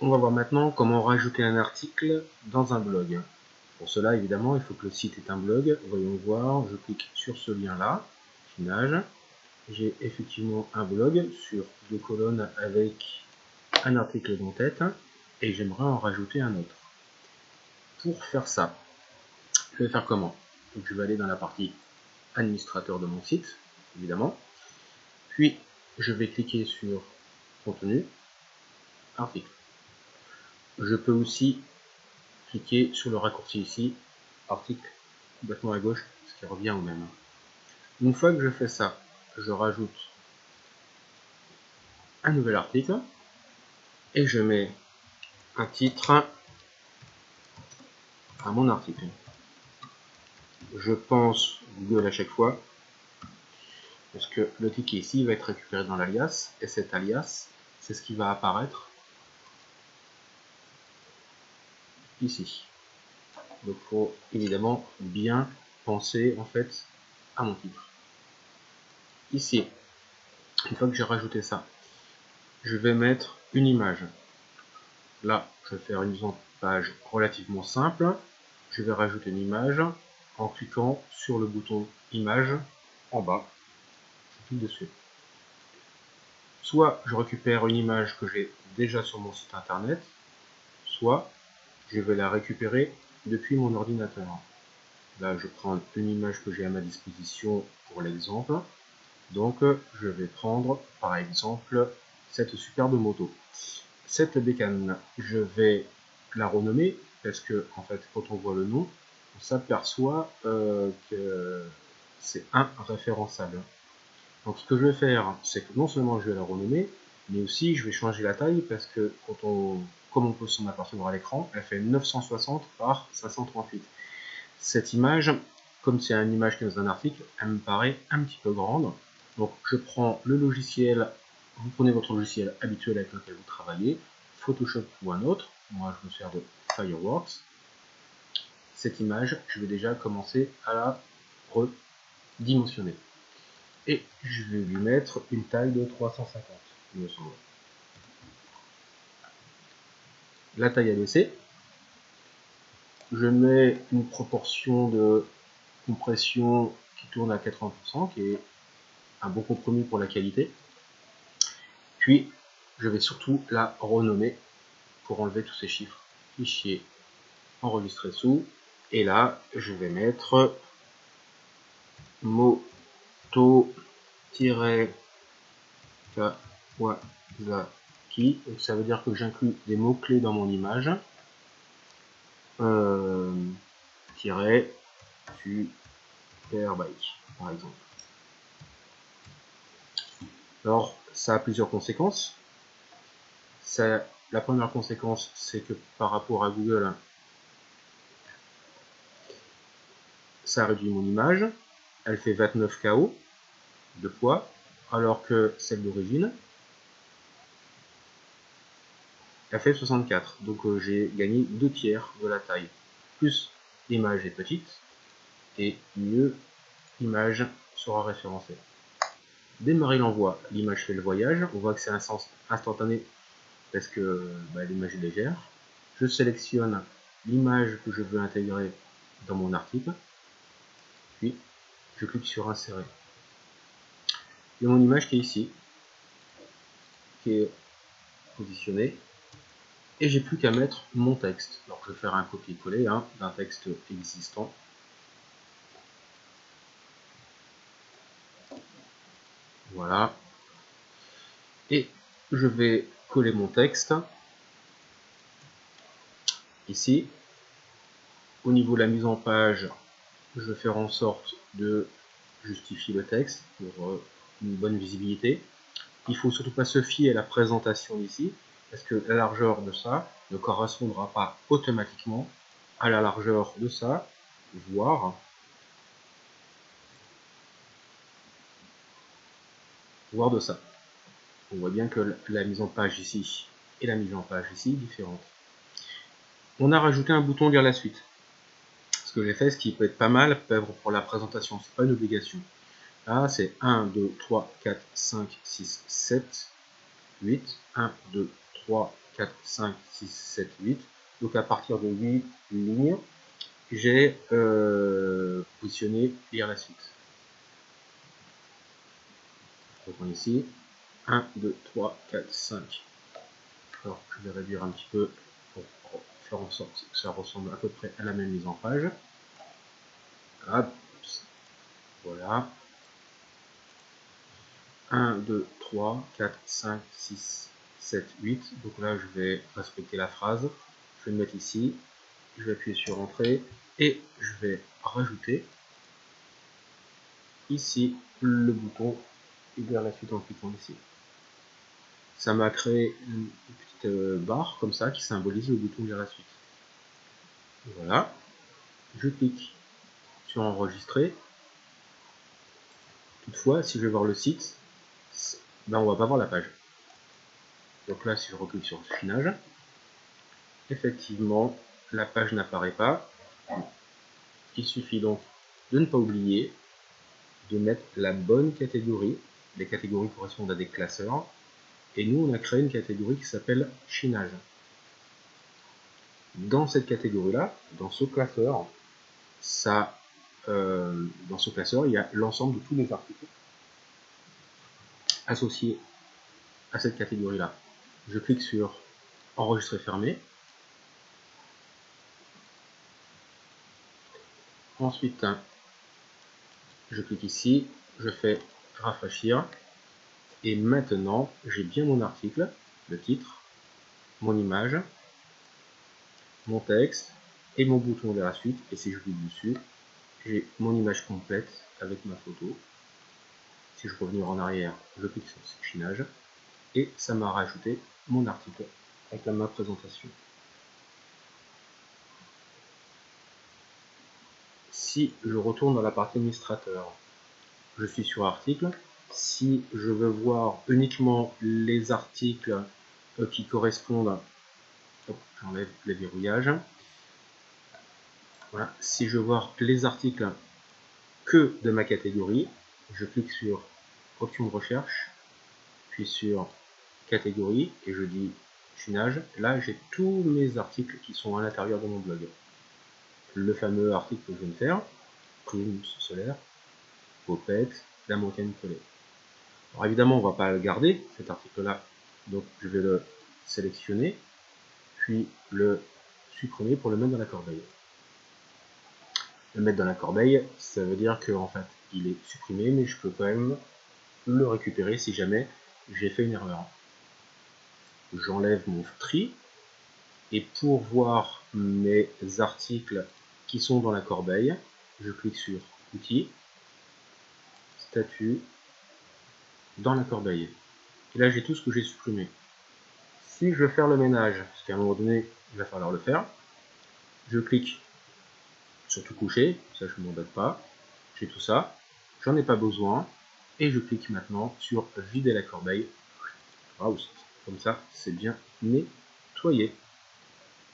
On va voir maintenant comment rajouter un article dans un blog. Pour cela, évidemment, il faut que le site ait un blog. Voyons voir, je clique sur ce lien-là, Finage. J'ai effectivement un blog sur deux colonnes avec un article d'en-tête et j'aimerais en rajouter un autre. Pour faire ça, je vais faire comment? Donc, Je vais aller dans la partie administrateur de mon site, évidemment. Puis, je vais cliquer sur contenu, article. Je peux aussi cliquer sur le raccourci ici, article, complètement à gauche, ce qui revient au même. Une fois que je fais ça, je rajoute un nouvel article et je mets un titre à mon article. Je pense Google à chaque fois parce que le ticket ici va être récupéré dans l'alias et cet alias c'est ce qui va apparaître ici. Donc il faut évidemment bien penser en fait à mon titre. Ici, une fois que j'ai rajouté ça, je vais mettre une image. Là, je vais faire une page relativement simple. Je vais rajouter une image en cliquant sur le bouton image en bas. Je clique dessus. Soit je récupère une image que j'ai déjà sur mon site internet, soit je vais la récupérer depuis mon ordinateur. Là, je prends une image que j'ai à ma disposition pour l'exemple. Donc, je vais prendre, par exemple, cette superbe moto. Cette bécane, je vais la renommer parce que, en fait, quand on voit le nom, on s'aperçoit euh, que c'est un référençable. Donc, ce que je vais faire, c'est que non seulement je vais la renommer, mais aussi je vais changer la taille parce que quand on comme on peut s'en apercevoir à l'écran, elle fait 960 par 538. Cette image, comme c'est une image qui est dans un article, elle me paraît un petit peu grande. Donc je prends le logiciel, vous prenez votre logiciel habituel avec lequel vous travaillez, Photoshop ou un autre, moi je me sers de Fireworks. Cette image, je vais déjà commencer à la redimensionner. Et je vais lui mettre une taille de 350, il me semble. La taille abaissée. Je mets une proportion de compression qui tourne à 80%, qui est un bon compromis pour la qualité. Puis, je vais surtout la renommer pour enlever tous ces chiffres. Fichier enregistré sous. Et là, je vais mettre moto-kawasaki donc ça veut dire que j'inclus des mots-clés dans mon image. Euh, tiret superbike, par exemple. Alors, ça a plusieurs conséquences. Ça, la première conséquence, c'est que par rapport à Google, ça réduit mon image. Elle fait 29 KO de poids, alors que celle d'origine, elle fait 64, donc euh, j'ai gagné 2 tiers de la taille. Plus l'image est petite, et mieux l'image sera référencée. Démarrer l'envoi, l'image fait le voyage, on voit que c'est un sens instantané parce que bah, l'image est légère. Je sélectionne l'image que je veux intégrer dans mon article, puis je clique sur insérer. Il y a mon image qui est ici, qui est positionnée et j'ai plus qu'à mettre mon texte. Alors je vais faire un copier-coller hein, d'un texte existant. Voilà. Et je vais coller mon texte ici. Au niveau de la mise en page, je vais faire en sorte de justifier le texte pour euh, une bonne visibilité. Il faut surtout pas se fier à la présentation ici, parce que la largeur de ça ne correspondra pas automatiquement à la largeur de ça, voire voire de ça. On voit bien que la mise en page ici et la mise en page ici différentes. On a rajouté un bouton lire la suite. Ce que j'ai fait, ce qui peut être pas mal pour la présentation, c'est pas une obligation. Là, c'est 1, 2, 3, 4, 5, 6, 7, 8, 1, 2, 3, 4, 5, 6, 7, 8. Donc à partir de 8 lignes, j'ai euh, positionné lire la suite. Ici. 1, 2, 3, 4, 5. Alors je vais réduire un petit peu pour faire en sorte que ça ressemble à peu près à la même mise en page. Voilà. 1, 2, 3, 4, 5, 6, 7, 8. Donc là, je vais respecter la phrase. Je vais le mettre ici. Je vais appuyer sur Entrée. Et je vais rajouter ici le bouton vers la suite en cliquant ici. Ça m'a créé une petite euh, barre comme ça qui symbolise le bouton vers la suite. Voilà. Je clique sur enregistrer. Toutefois, si je vais voir le site, ben on va pas voir la page. Donc là, si je reclique sur finage, effectivement, la page n'apparaît pas. Il suffit donc de ne pas oublier de mettre la bonne catégorie. Les catégories correspondent à des classeurs. Et nous, on a créé une catégorie qui s'appelle chinage. Dans cette catégorie-là, dans ce classeur, euh, dans ce classeur, il y a l'ensemble de tous les articles associés à cette catégorie-là. Je clique sur Enregistrer fermé. Ensuite, je clique ici, je fais rafraîchir. Et maintenant, j'ai bien mon article, le titre, mon image, mon texte et mon bouton vers la suite. Et si je clique dessus, j'ai mon image complète avec ma photo. Si je revenir en arrière, je clique sur sectionage et ça m'a rajouté mon article avec ma présentation. Si je retourne dans la partie administrateur, je suis sur article. Si je veux voir uniquement les articles euh, qui correspondent, j'enlève les verrouillages. Voilà. Si je veux voir les articles que de ma catégorie, je clique sur option de recherche, puis sur catégorie et je dis chinage. Là, j'ai tous mes articles qui sont à l'intérieur de mon blog. Le fameux article que je viens de faire, prime solaire, popette, la montagne collée. Alors évidemment, on va pas le garder, cet article-là, donc je vais le sélectionner, puis le supprimer pour le mettre dans la corbeille. Le mettre dans la corbeille, ça veut dire que en fait, il est supprimé, mais je peux quand même le récupérer si jamais j'ai fait une erreur. J'enlève mon tri, et pour voir mes articles qui sont dans la corbeille, je clique sur Outils, Statut, dans la corbeille. Et là, j'ai tout ce que j'ai supprimé. Si je veux faire le ménage, parce qu'à un moment donné, il va falloir le faire, je clique sur tout coucher, ça je ne m'embête pas, j'ai tout ça, j'en ai pas besoin, et je clique maintenant sur vider la corbeille. Comme ça, c'est bien nettoyé.